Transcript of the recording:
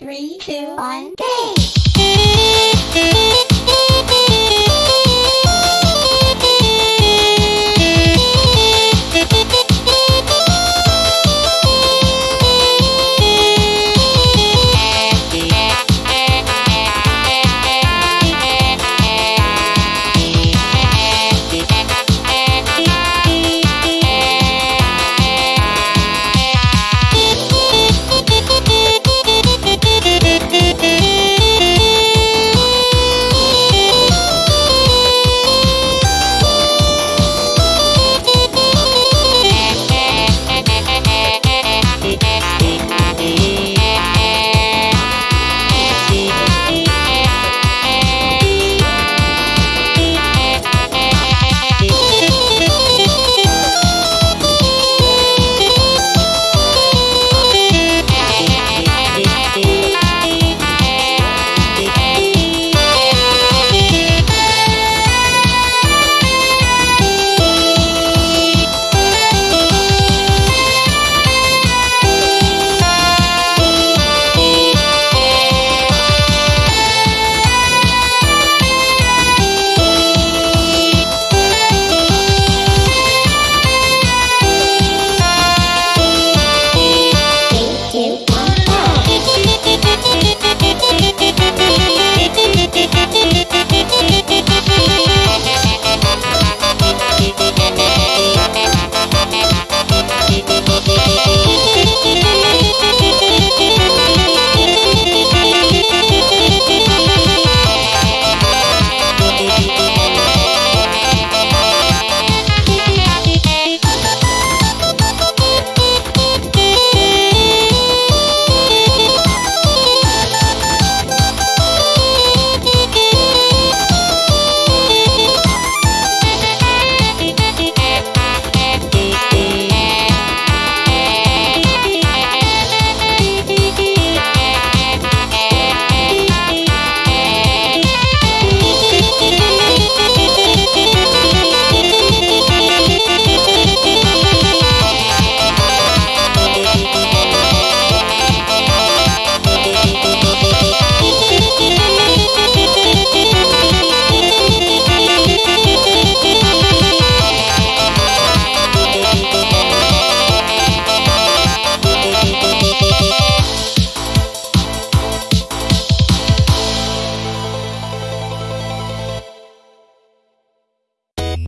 Three, two, one, game!